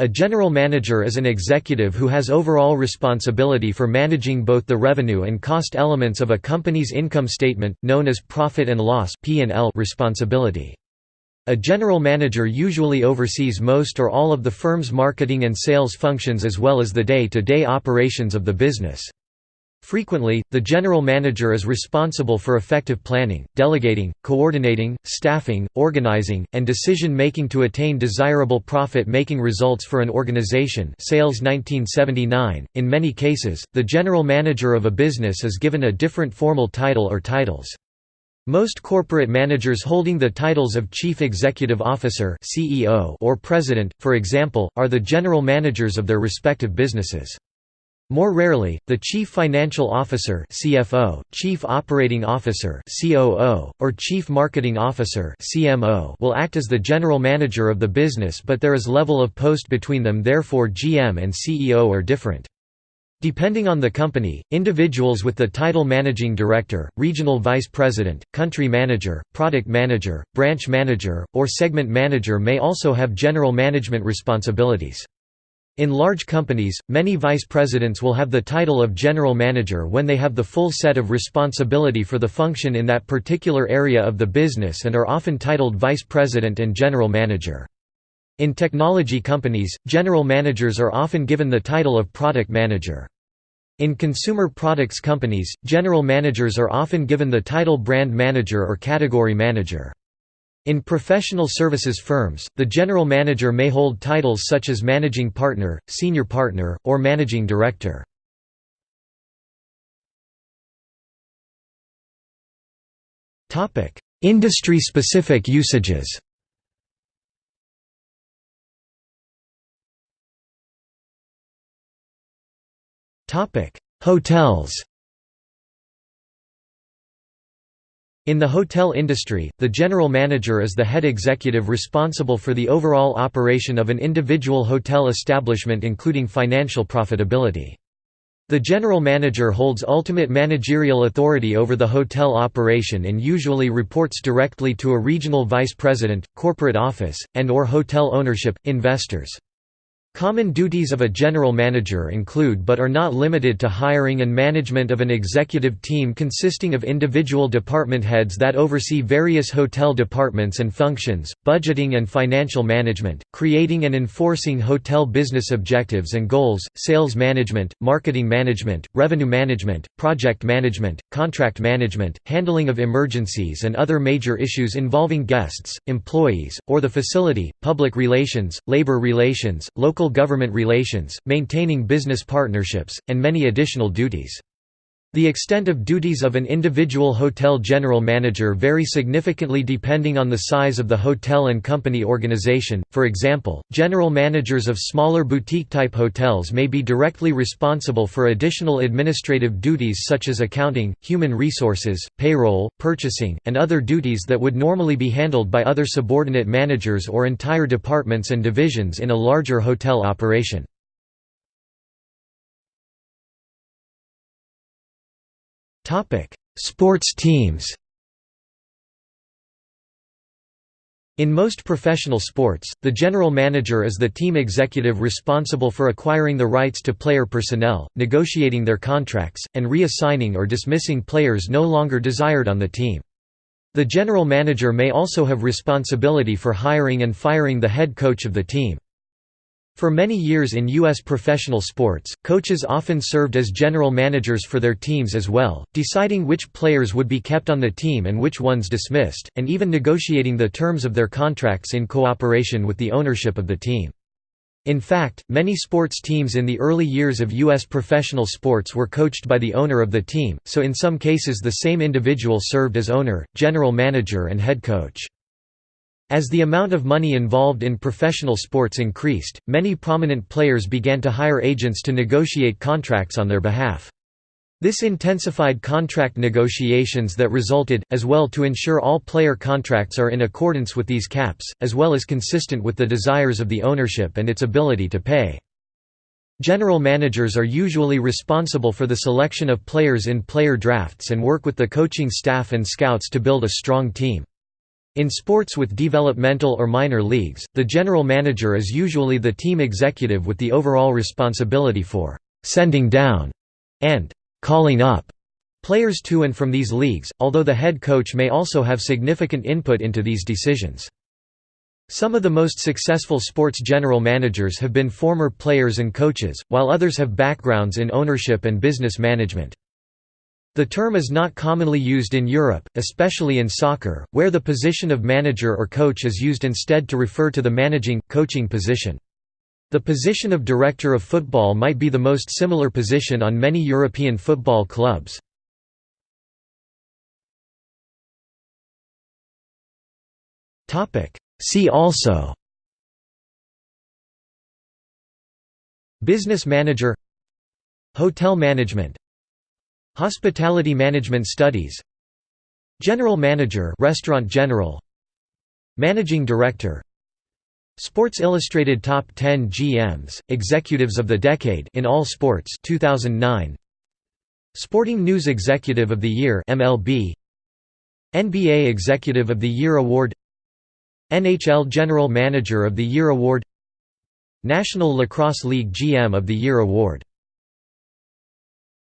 A general manager is an executive who has overall responsibility for managing both the revenue and cost elements of a company's income statement, known as profit and loss responsibility. A general manager usually oversees most or all of the firm's marketing and sales functions as well as the day-to-day -day operations of the business. Frequently, the general manager is responsible for effective planning, delegating, coordinating, staffing, organizing, and decision-making to attain desirable profit-making results for an organization Sales 1979. .In many cases, the general manager of a business is given a different formal title or titles. Most corporate managers holding the titles of Chief Executive Officer or President, for example, are the general managers of their respective businesses. More rarely, the Chief Financial Officer CFO, Chief Operating Officer COO, or Chief Marketing Officer CMO will act as the general manager of the business but there is level of post between them therefore GM and CEO are different. Depending on the company, individuals with the title Managing Director, Regional Vice President, Country Manager, Product Manager, Branch Manager, or Segment Manager may also have general management responsibilities. In large companies, many vice presidents will have the title of general manager when they have the full set of responsibility for the function in that particular area of the business and are often titled vice president and general manager. In technology companies, general managers are often given the title of product manager. In consumer products companies, general managers are often given the title brand manager or category manager. In professional services firms, the general manager may hold titles such as managing partner, senior partner, or managing director. Industry-specific usages Hotels In the hotel industry, the general manager is the head executive responsible for the overall operation of an individual hotel establishment including financial profitability. The general manager holds ultimate managerial authority over the hotel operation and usually reports directly to a regional vice president, corporate office, and or hotel ownership, investors. Common duties of a general manager include but are not limited to hiring and management of an executive team consisting of individual department heads that oversee various hotel departments and functions, budgeting and financial management, creating and enforcing hotel business objectives and goals, sales management, marketing management, revenue management, project management, contract management, handling of emergencies and other major issues involving guests, employees, or the facility, public relations, labor relations, local local government relations, maintaining business partnerships, and many additional duties. The extent of duties of an individual hotel general manager vary significantly depending on the size of the hotel and company organization. For example, general managers of smaller boutique-type hotels may be directly responsible for additional administrative duties such as accounting, human resources, payroll, purchasing, and other duties that would normally be handled by other subordinate managers or entire departments and divisions in a larger hotel operation. Sports teams In most professional sports, the general manager is the team executive responsible for acquiring the rights to player personnel, negotiating their contracts, and reassigning or dismissing players no longer desired on the team. The general manager may also have responsibility for hiring and firing the head coach of the team. For many years in U.S. professional sports, coaches often served as general managers for their teams as well, deciding which players would be kept on the team and which ones dismissed, and even negotiating the terms of their contracts in cooperation with the ownership of the team. In fact, many sports teams in the early years of U.S. professional sports were coached by the owner of the team, so in some cases the same individual served as owner, general manager and head coach. As the amount of money involved in professional sports increased, many prominent players began to hire agents to negotiate contracts on their behalf. This intensified contract negotiations that resulted, as well to ensure all player contracts are in accordance with these caps, as well as consistent with the desires of the ownership and its ability to pay. General managers are usually responsible for the selection of players in player drafts and work with the coaching staff and scouts to build a strong team. In sports with developmental or minor leagues, the general manager is usually the team executive with the overall responsibility for «sending down» and «calling up» players to and from these leagues, although the head coach may also have significant input into these decisions. Some of the most successful sports general managers have been former players and coaches, while others have backgrounds in ownership and business management. The term is not commonly used in Europe, especially in soccer, where the position of manager or coach is used instead to refer to the managing, coaching position. The position of director of football might be the most similar position on many European football clubs. See also Business manager Hotel management Hospitality Management Studies. General Manager Restaurant General. Managing Director. Sports Illustrated Top 10 GMs, Executives of the Decade in All Sports 2009 Sporting News Executive of the Year MLB NBA Executive of the Year Award. NHL General Manager of the Year Award. National Lacrosse League GM of the Year Award